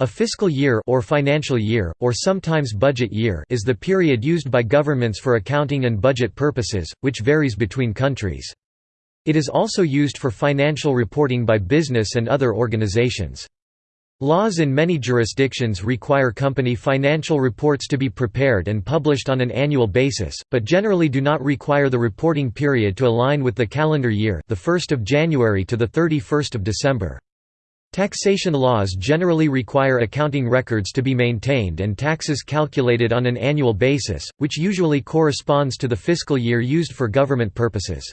A fiscal year or financial year, or sometimes budget year is the period used by governments for accounting and budget purposes, which varies between countries. It is also used for financial reporting by business and other organizations. Laws in many jurisdictions require company financial reports to be prepared and published on an annual basis, but generally do not require the reporting period to align with the calendar year the 1st of January to the 31st of December. Taxation laws generally require accounting records to be maintained and taxes calculated on an annual basis, which usually corresponds to the fiscal year used for government purposes.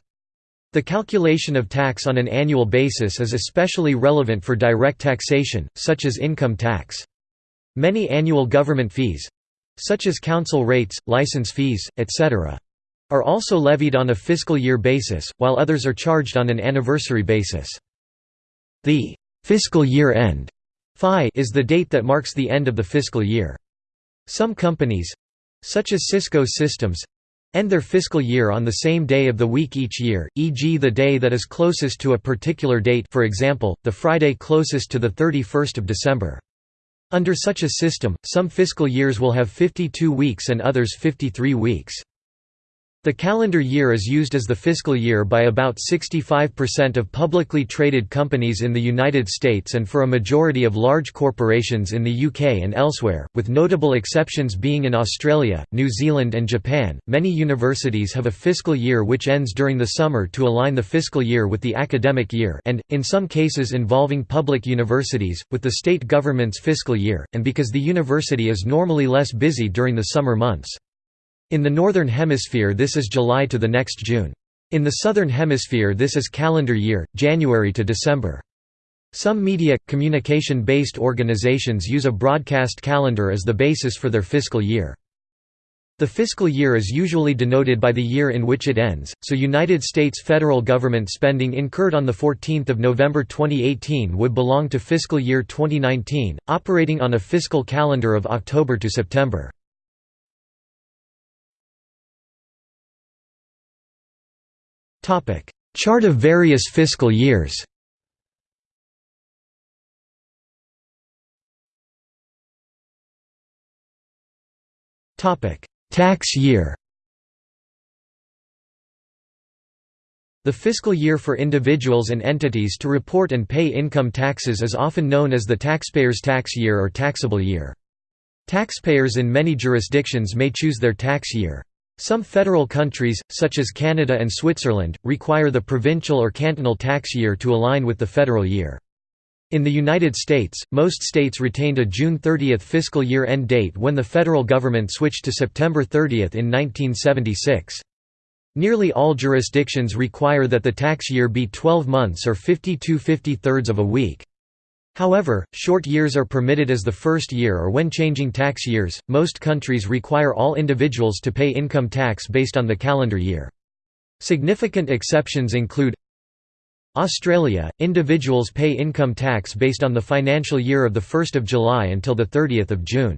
The calculation of tax on an annual basis is especially relevant for direct taxation, such as income tax. Many annual government fees—such as council rates, license fees, etc. are also levied on a fiscal year basis, while others are charged on an anniversary basis. The Fiscal year end is the date that marks the end of the fiscal year. Some companies—such as Cisco Systems, end their fiscal year on the same day of the week each year, e.g. the day that is closest to a particular date for example, the Friday closest to the 31st of December. Under such a system, some fiscal years will have 52 weeks and others 53 weeks. The calendar year is used as the fiscal year by about 65% of publicly traded companies in the United States and for a majority of large corporations in the UK and elsewhere, with notable exceptions being in Australia, New Zealand, and Japan. Many universities have a fiscal year which ends during the summer to align the fiscal year with the academic year, and, in some cases involving public universities, with the state government's fiscal year, and because the university is normally less busy during the summer months. In the Northern Hemisphere this is July to the next June. In the Southern Hemisphere this is calendar year, January to December. Some media, communication-based organizations use a broadcast calendar as the basis for their fiscal year. The fiscal year is usually denoted by the year in which it ends, so United States federal government spending incurred on 14 November 2018 would belong to fiscal year 2019, operating on a fiscal calendar of October to September. Chart of various fiscal years Tax year The fiscal year for individuals and entities to report and pay income taxes is often known as the taxpayer's tax year or taxable year. Taxpayers in many jurisdictions may choose their tax year. Some federal countries, such as Canada and Switzerland, require the provincial or cantonal tax year to align with the federal year. In the United States, most states retained a June 30 fiscal year end date when the federal government switched to September 30 in 1976. Nearly all jurisdictions require that the tax year be 12 months or 52 53 of a week. However, short years are permitted as the first year or when changing tax years. Most countries require all individuals to pay income tax based on the calendar year. Significant exceptions include Australia, individuals pay income tax based on the financial year of 1 July until 30 June.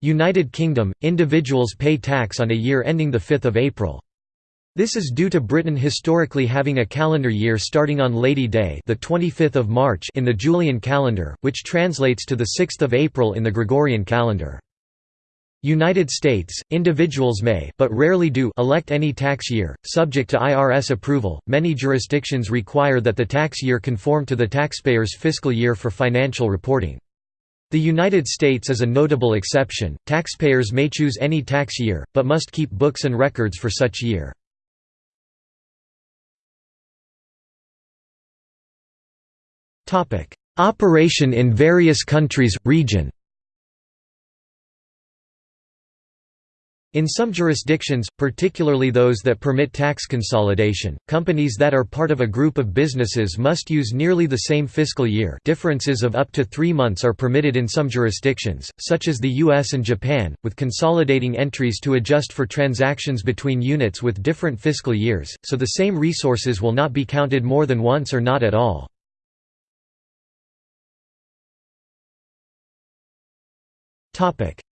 United Kingdom, individuals pay tax on a year ending 5 April. This is due to Britain historically having a calendar year starting on Lady Day, the 25th of March in the Julian calendar, which translates to the 6th of April in the Gregorian calendar. United States, individuals may but rarely do elect any tax year, subject to IRS approval. Many jurisdictions require that the tax year conform to the taxpayer's fiscal year for financial reporting. The United States is a notable exception. Taxpayers may choose any tax year, but must keep books and records for such year. Operation in various countries, region. In some jurisdictions, particularly those that permit tax consolidation, companies that are part of a group of businesses must use nearly the same fiscal year. Differences of up to three months are permitted in some jurisdictions, such as the US and Japan, with consolidating entries to adjust for transactions between units with different fiscal years, so the same resources will not be counted more than once or not at all.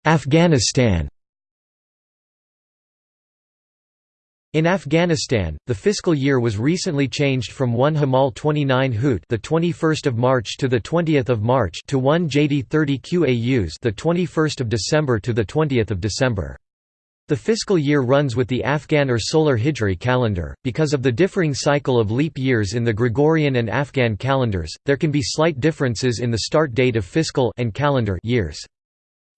Afghanistan In Afghanistan, the fiscal year was recently changed from 1 Hamal 29 Hut, the 21st of March to the 20th of March, to 1 Jadi 30 Qaus, the 21st of December to the 20th of December. The fiscal year runs with the Afghan or solar Hijri calendar. Because of the differing cycle of leap years in the Gregorian and Afghan calendars, there can be slight differences in the start date of fiscal and calendar years.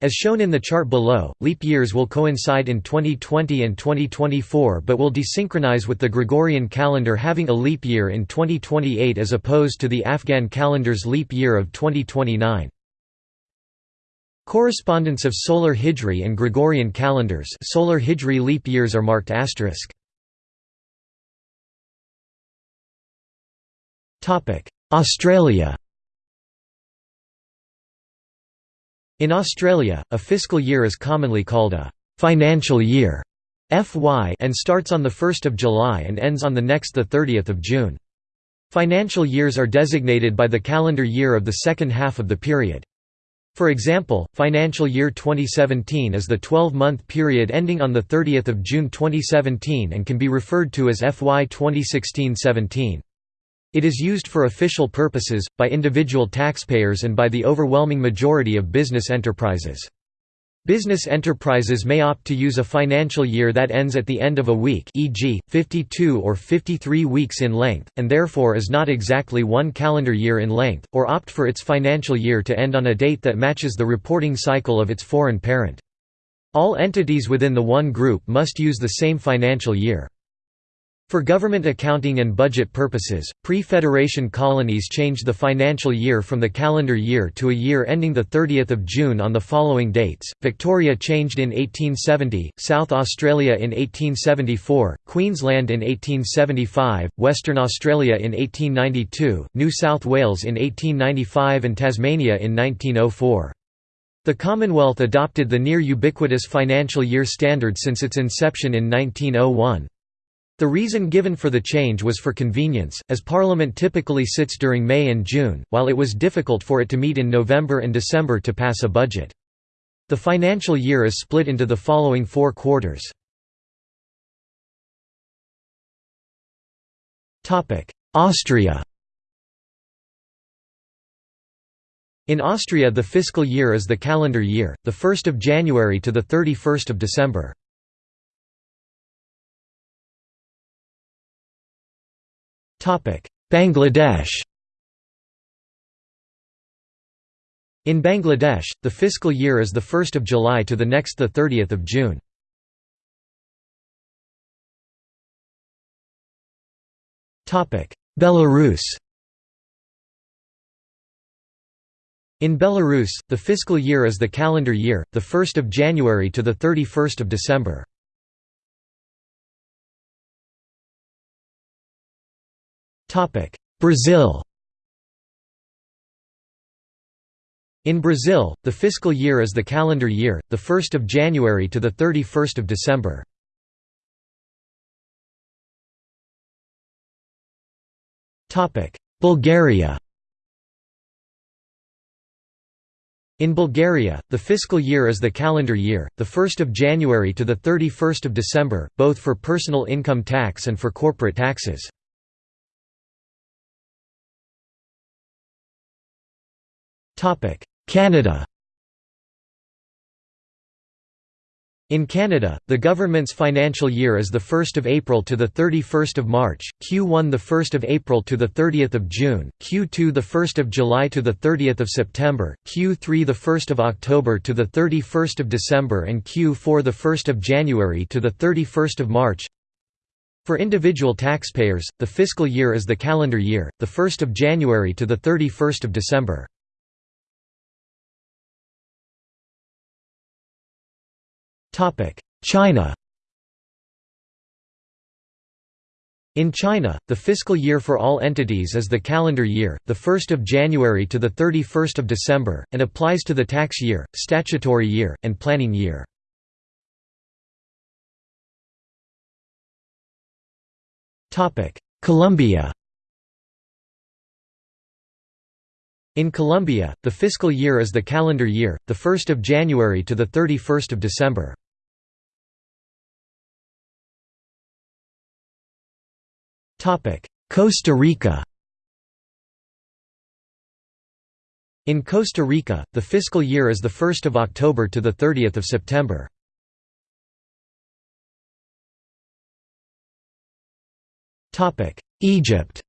As shown in the chart below, leap years will coincide in 2020 and 2024 but will desynchronize with the Gregorian calendar having a leap year in 2028 as opposed to the Afghan calendar's leap year of 2029. Correspondence of solar Hijri and Gregorian calendars solar Hijri leap years are marked asterisk. Australia In Australia, a fiscal year is commonly called a «financial year» FY and starts on 1 July and ends on the next 30 June. Financial years are designated by the calendar year of the second half of the period. For example, financial year 2017 is the 12-month period ending on 30 June 2017 and can be referred to as FY 2016-17. It is used for official purposes, by individual taxpayers and by the overwhelming majority of business enterprises. Business enterprises may opt to use a financial year that ends at the end of a week e.g., 52 or 53 weeks in length, and therefore is not exactly one calendar year in length, or opt for its financial year to end on a date that matches the reporting cycle of its foreign parent. All entities within the one group must use the same financial year. For government accounting and budget purposes, pre-Federation colonies changed the financial year from the calendar year to a year ending 30 June on the following dates, Victoria changed in 1870, South Australia in 1874, Queensland in 1875, Western Australia in 1892, New South Wales in 1895 and Tasmania in 1904. The Commonwealth adopted the near ubiquitous financial year standard since its inception in 1901. The reason given for the change was for convenience, as Parliament typically sits during May and June, while it was difficult for it to meet in November and December to pass a budget. The financial year is split into the following four quarters. Austria In Austria the fiscal year is the calendar year, the 1st of January to the 31st of December. Bangladesh In Bangladesh, the fiscal year is the 1st of July to the next the 30th of June. Belarus In Belarus, the fiscal year is the calendar year, the 1st of January to the 31st of December. Brazil In Brazil, the fiscal year is the calendar year, the 1st of January to the 31st of December. Topic: Bulgaria In Bulgaria, the fiscal year is the calendar year, the 1st of January to the 31st of December, both for personal income tax and for corporate taxes. Canada In Canada, the government's financial year is the 1st of April to the 31st of March, Q1 the 1st of April to the 30th of June, Q2 the 1st of July to the 30th of September, Q3 the 1st of October to the 31st of December and Q4 the 1st of January to the 31st of March. For individual taxpayers, the fiscal year is the calendar year, the 1st of January to the 31st of December. China In China, the fiscal year for all entities is the calendar year, the 1st of January to the 31st of December, and applies to the tax year, statutory year, and planning year. Colombia In Colombia, the fiscal year is the calendar year, the 1st of January to the 31st of December. Costa Rica In Costa Rica, the fiscal year is the 1st of October to the 30th of September. Egypt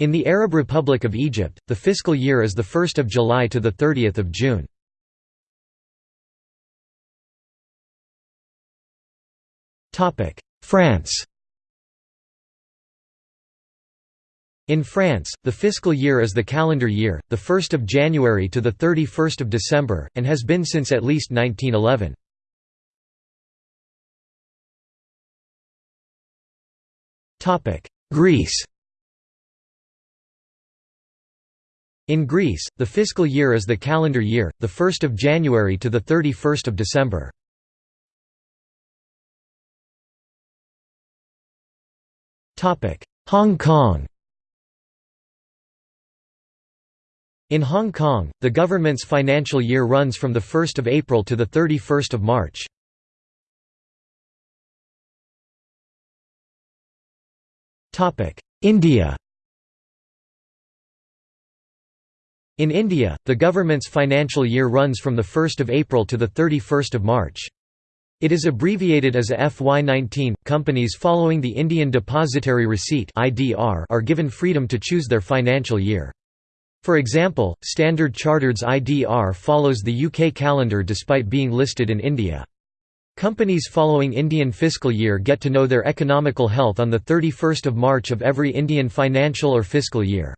In the Arab Republic of Egypt, the fiscal year is the 1st of July to the 30th June. France In France, the fiscal year is the calendar year, the 1st of January to the 31st of December, and has been since at least 1911. Topic: Greece In Greece, the fiscal year is the calendar year, the 1st of January to the 31st of December. Hong Kong In Hong Kong, the government's financial year runs from the 1 April to the 31 March. India In India, the government's financial year runs from the 1 April to the 31 March. It is abbreviated as a FY19. Companies following the Indian Depository Receipt (IDR) are given freedom to choose their financial year. For example, Standard Chartered's IDR follows the UK calendar despite being listed in India. Companies following Indian fiscal year get to know their economical health on 31 March of every Indian financial or fiscal year.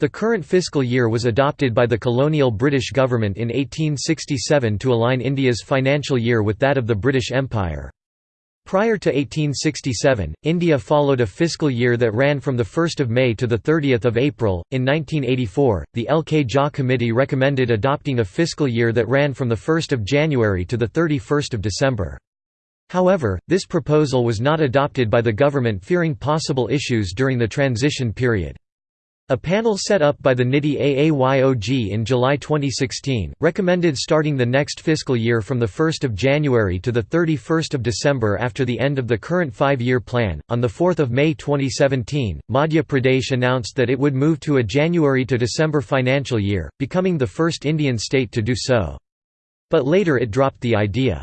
The current fiscal year was adopted by the colonial British government in 1867 to align India's financial year with that of the British Empire. Prior to 1867, India followed a fiscal year that ran from 1 May to 30 April. In 1984, the L.K. Jha Committee recommended adopting a fiscal year that ran from 1 January to 31 December. However, this proposal was not adopted by the government fearing possible issues during the transition period. A panel set up by the NITI AAYOG in July 2016, recommended starting the next fiscal year from 1 January to 31 December after the end of the current five-year plan. On 4 May 2017, Madhya Pradesh announced that it would move to a January to December financial year, becoming the first Indian state to do so. But later it dropped the idea.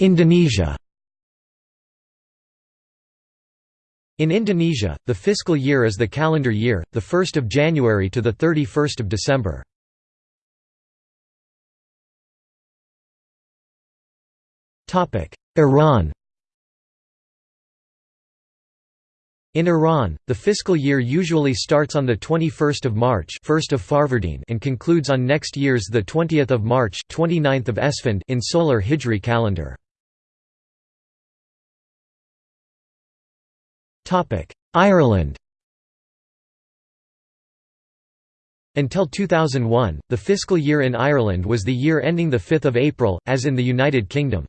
Indonesia In Indonesia, the fiscal year is the calendar year, the 1st of January to the 31st of December. Topic: Iran In Iran, the fiscal year usually starts on the 21st of March, 1st of Farvardin, and concludes on next year's the 20th of March, 29th of Esfand in solar Hijri calendar. Ireland Until 2001, the fiscal year in Ireland was the year ending 5 April, as in the United Kingdom.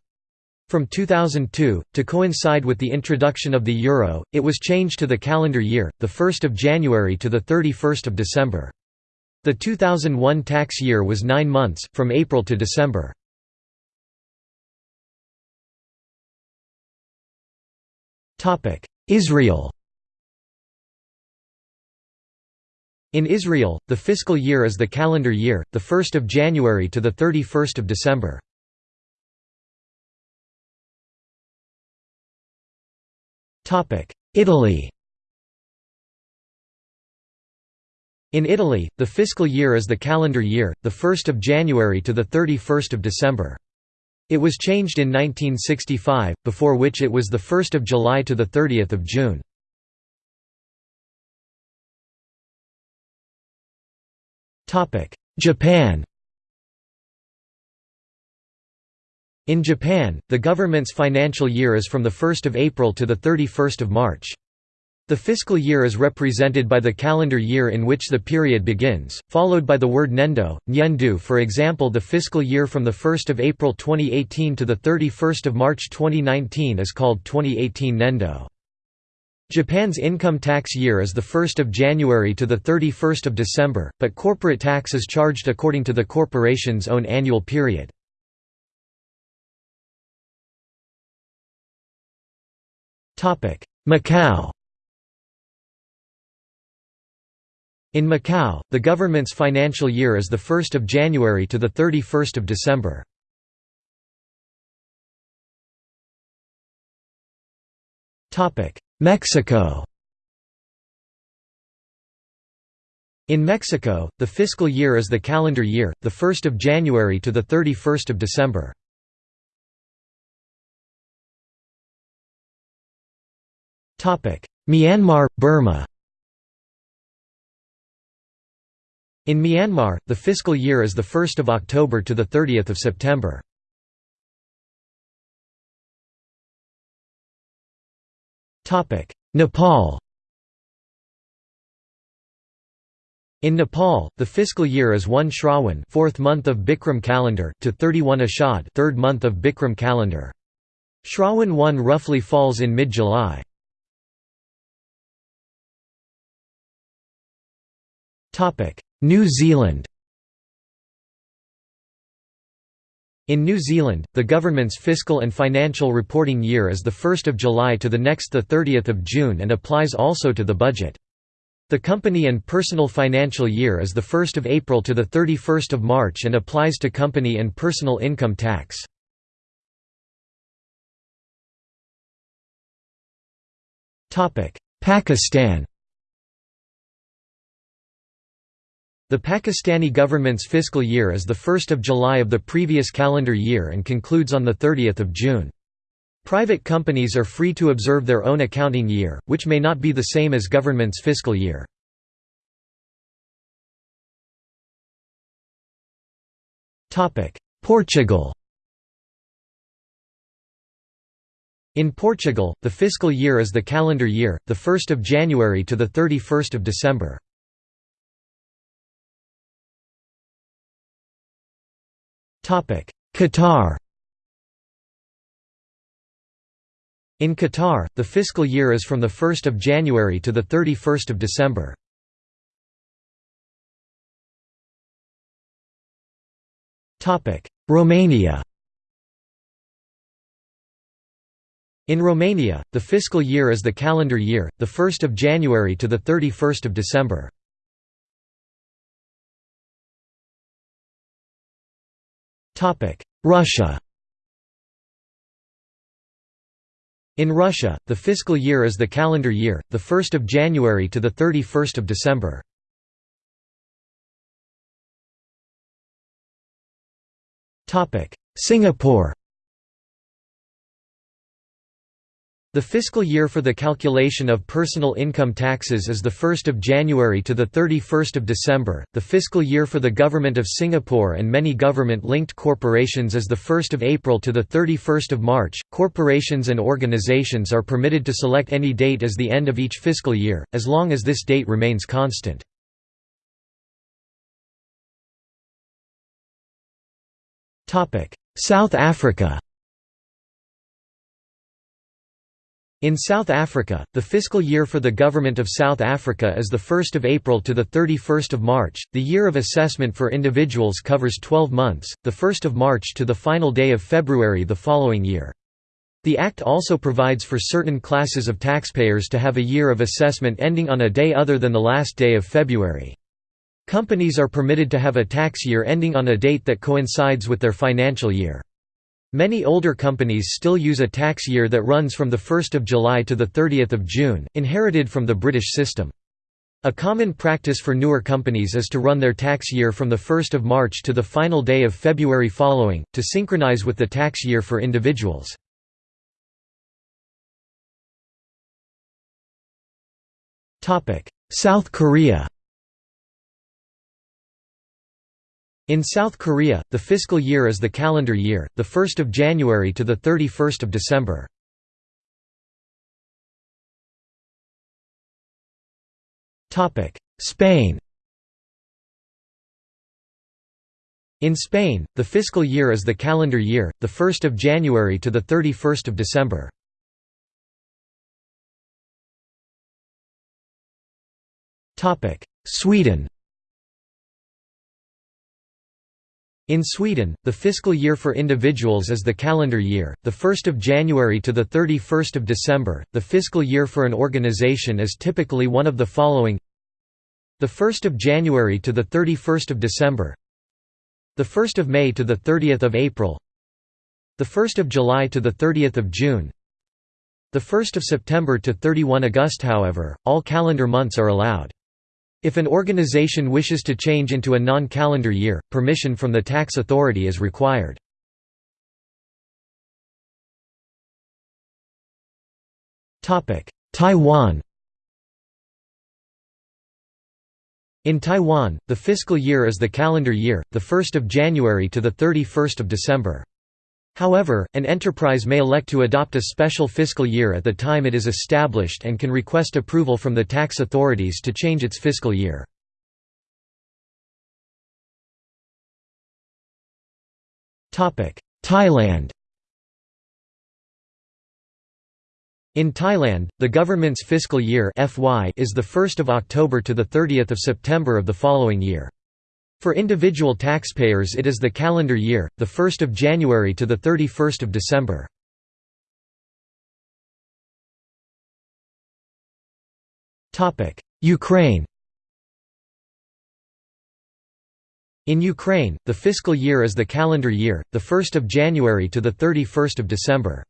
From 2002, to coincide with the introduction of the euro, it was changed to the calendar year, 1 January to 31 December. The 2001 tax year was nine months, from April to December. Israel In Israel, the fiscal year is the calendar year, the 1st of January to the 31st of December. Italy In Italy, the fiscal year is the calendar year, the 1st of January to the 31st of December. It was changed in 1965, before which it was 1 July to 30 June. Japan In Japan, the government's financial year is from 1 April to 31 March. The fiscal year is represented by the calendar year in which the period begins, followed by the word nendo, nyendu for example the fiscal year from 1 April 2018 to 31 March 2019 is called 2018 nendo. Japan's income tax year is the 1st of January to the 31st of December, but corporate tax is charged according to the corporation's own annual period. Macau In Macau, the government's financial year is the 1st of January to the 31st of December. Mexico In Mexico, the fiscal year is the calendar year, the 1st of January to the 31st of December. Myanmar, Burma In Myanmar, the fiscal year is the 1st of October to the 30th of September. Nepal In Nepal, the fiscal year is 1 Shrawan, 4th month of Bikram calendar, to 31 Ashad, 3rd month of Bikram calendar. Shrawan 1 roughly falls in mid-July. New Zealand In New Zealand, the government's fiscal and financial reporting year is the 1st of July to the next the 30th of June and applies also to the budget. The company and personal financial year is the 1st of April to the 31st of March and applies to company and personal income tax. Pakistan The Pakistani government's fiscal year is the 1st of July of the previous calendar year and concludes on the 30th of June. Private companies are free to observe their own accounting year, which may not be the same as government's fiscal year. Portugal In Portugal, the fiscal year is the calendar year, the 1st of January to the 31st of December. Qatar In Qatar, the fiscal year is from the 1 January to the 31 December. Romania In Romania, the fiscal year is the calendar year, the 1st of January to the 31st of December. Russia. In Russia, the fiscal year is the calendar year, the 1st of January to the 31st of December. Topic: Singapore The fiscal year for the calculation of personal income taxes is the 1st of January to the 31st of December. The fiscal year for the government of Singapore and many government-linked corporations is the 1st of April to the 31st of March. Corporations and organizations are permitted to select any date as the end of each fiscal year, as long as this date remains constant. South Africa In South Africa, the fiscal year for the Government of South Africa is the 1 April to the 31 March. The year of assessment for individuals covers 12 months, the 1 March to the final day of February the following year. The Act also provides for certain classes of taxpayers to have a year of assessment ending on a day other than the last day of February. Companies are permitted to have a tax year ending on a date that coincides with their financial year. Many older companies still use a tax year that runs from 1 July to 30 June, inherited from the British system. A common practice for newer companies is to run their tax year from 1 March to the final day of February following, to synchronize with the tax year for individuals. South Korea In South Korea, the fiscal year is the calendar year, the 1st of January to the 31st of December. Topic: Spain. In Spain, the fiscal year is the calendar year, the 1st of January to the 31st of December. Topic: Sweden In Sweden, the fiscal year for individuals is the calendar year, the 1st of January to the 31st of December. The fiscal year for an organization is typically one of the following: the 1st of January to the 31st of December, the 1st of May to the 30th of April, the 1st of July to the 30th of June, the 1st of September to 31 August. However, all calendar months are allowed. If an organization wishes to change into a non-calendar year, permission from the tax authority is required. Taiwan In Taiwan, the fiscal year is the calendar year, the 1st of January to the 31st of December. However, an enterprise may elect to adopt a special fiscal year at the time it is established and can request approval from the tax authorities to change its fiscal year. Thailand In Thailand, the government's fiscal year (FY) is the 1st of October to the 30th of September of the following year. For individual taxpayers it is the calendar year, the 1st of January to the 31st of December. Ukraine In Ukraine, the fiscal year is the calendar year, the 1st of January to the 31st of December.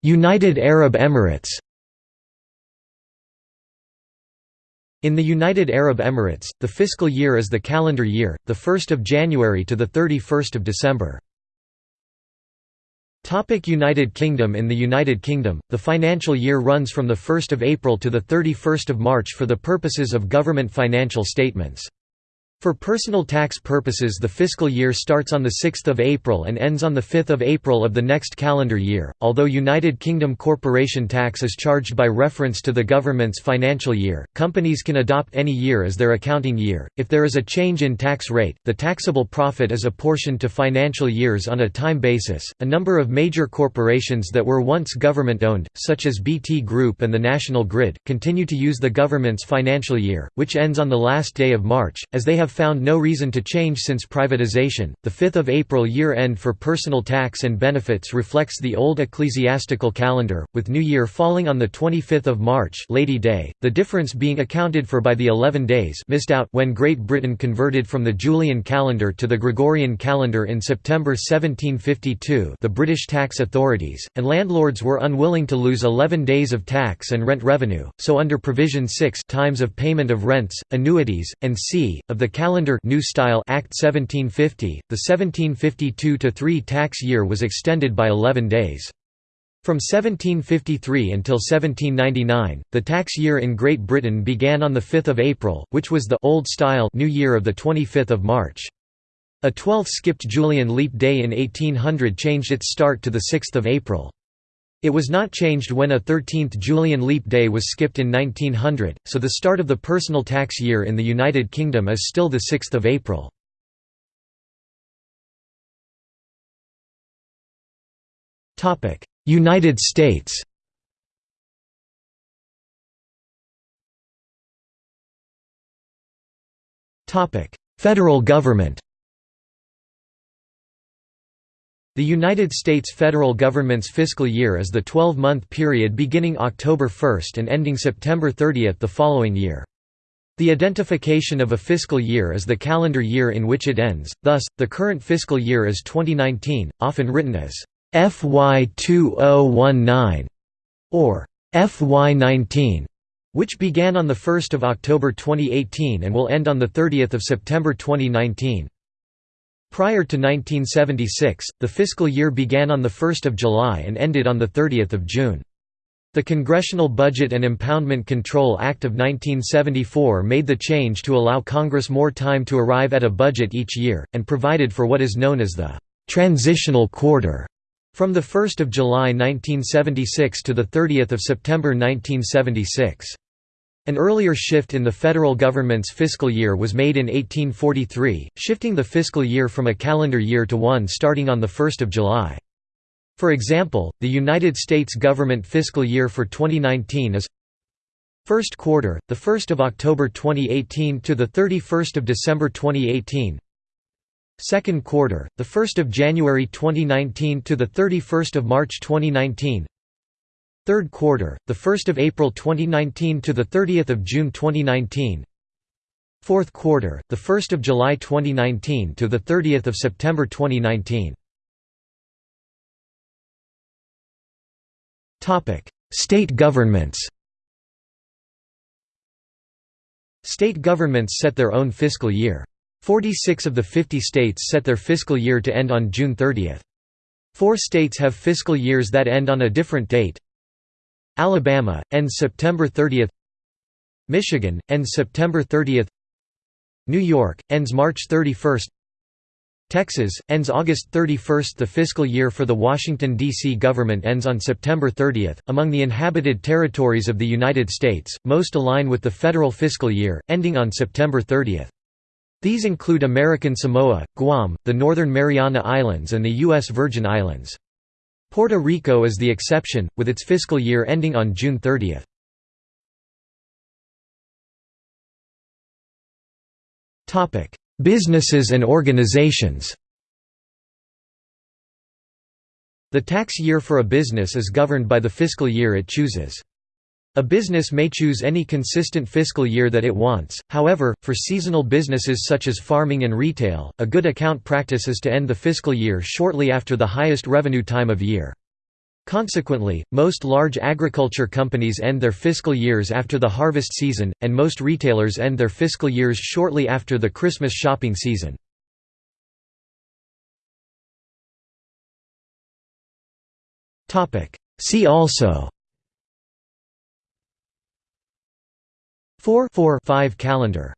United Arab Emirates In the United Arab Emirates, the fiscal year is the calendar year, the 1st of January to the 31st of December. Topic United Kingdom In the United Kingdom, the financial year runs from 1 April to 31 March for the purposes of government financial statements. For personal tax purposes the fiscal year starts on 6 April and ends on 5 April of the next calendar year, although United Kingdom corporation tax is charged by reference to the government's financial year, companies can adopt any year as their accounting year. If there is a change in tax rate, the taxable profit is apportioned to financial years on a time basis. A number of major corporations that were once government owned, such as BT Group and the National Grid, continue to use the government's financial year, which ends on the last day of March, as they have have found no reason to change since privatization. The 5th of April year end for personal tax and benefits reflects the old ecclesiastical calendar, with New Year falling on the 25th of March, Lady Day, the difference being accounted for by the 11 days missed out when Great Britain converted from the Julian calendar to the Gregorian calendar in September 1752. The British tax authorities and landlords were unwilling to lose 11 days of tax and rent revenue, so under provision 6 times of payment of rents, annuities, and c of the Calendar New Style Act 1750, the 1752–3 tax year was extended by 11 days. From 1753 until 1799, the tax year in Great Britain began on 5 April, which was the Old Style New Year of 25 March. A 12th skipped Julian leap day in 1800 changed its start to 6 April. It was not changed when a 13th Julian leap day was skipped in 1900, so the start of the personal tax year in the United Kingdom is still the 6 April. United States Federal government The United States federal government's fiscal year is the 12-month period beginning October 1 and ending September 30 the following year. The identification of a fiscal year is the calendar year in which it ends, thus, the current fiscal year is 2019, often written as FY 2019 or FY 19, which began on 1 October 2018 and will end on 30 September 2019. Prior to 1976, the fiscal year began on 1 July and ended on 30 June. The Congressional Budget and Impoundment Control Act of 1974 made the change to allow Congress more time to arrive at a budget each year, and provided for what is known as the «transitional quarter» from 1 July 1976 to 30 September 1976. An earlier shift in the federal government's fiscal year was made in 1843, shifting the fiscal year from a calendar year to one starting on 1 July. For example, the United States government fiscal year for 2019 is First quarter, the 1st of October 2018 to the 31st of December 2018. Second quarter, the 1st of January 2019 to the 31st of March 2019. Third quarter, the 1st of April 2019 to the 30th of June 2019. Fourth quarter, the 1st of July 2019 to the 30th of September 2019. Topic: State governments. State governments set their own fiscal year. 46 of the 50 states set their fiscal year to end on June 30. Four states have fiscal years that end on a different date. Alabama ends September 30. Michigan ends September 30. New York ends March 31. Texas, ends August 31. The fiscal year for the Washington, D.C. government ends on September 30. Among the inhabited territories of the United States, most align with the federal fiscal year, ending on September 30. These include American Samoa, Guam, the Northern Mariana Islands and the U.S. Virgin Islands. Puerto Rico is the exception, with its fiscal year ending on June 30. Businesses and organizations The tax year for a business is governed by the fiscal year it chooses. A business may choose any consistent fiscal year that it wants, however, for seasonal businesses such as farming and retail, a good account practice is to end the fiscal year shortly after the highest revenue time of year. Consequently, most large agriculture companies end their fiscal years after the harvest season, and most retailers end their fiscal years shortly after the Christmas shopping season. See also 4 4 5 calendar